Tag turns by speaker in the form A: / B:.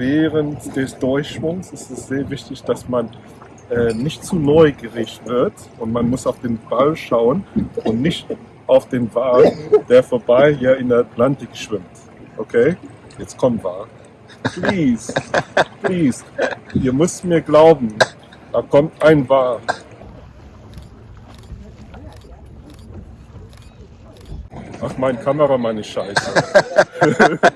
A: während des Durchschwungs ist es sehr wichtig, dass man äh, nicht zu neugierig wird und man muss auf den Ball schauen und nicht auf den Wal, der vorbei hier in der Atlantik schwimmt. Okay? Jetzt kommt Wal. Please, please, ihr müsst mir glauben, da kommt ein Wal. Ach, mein Kameramann ist scheiße.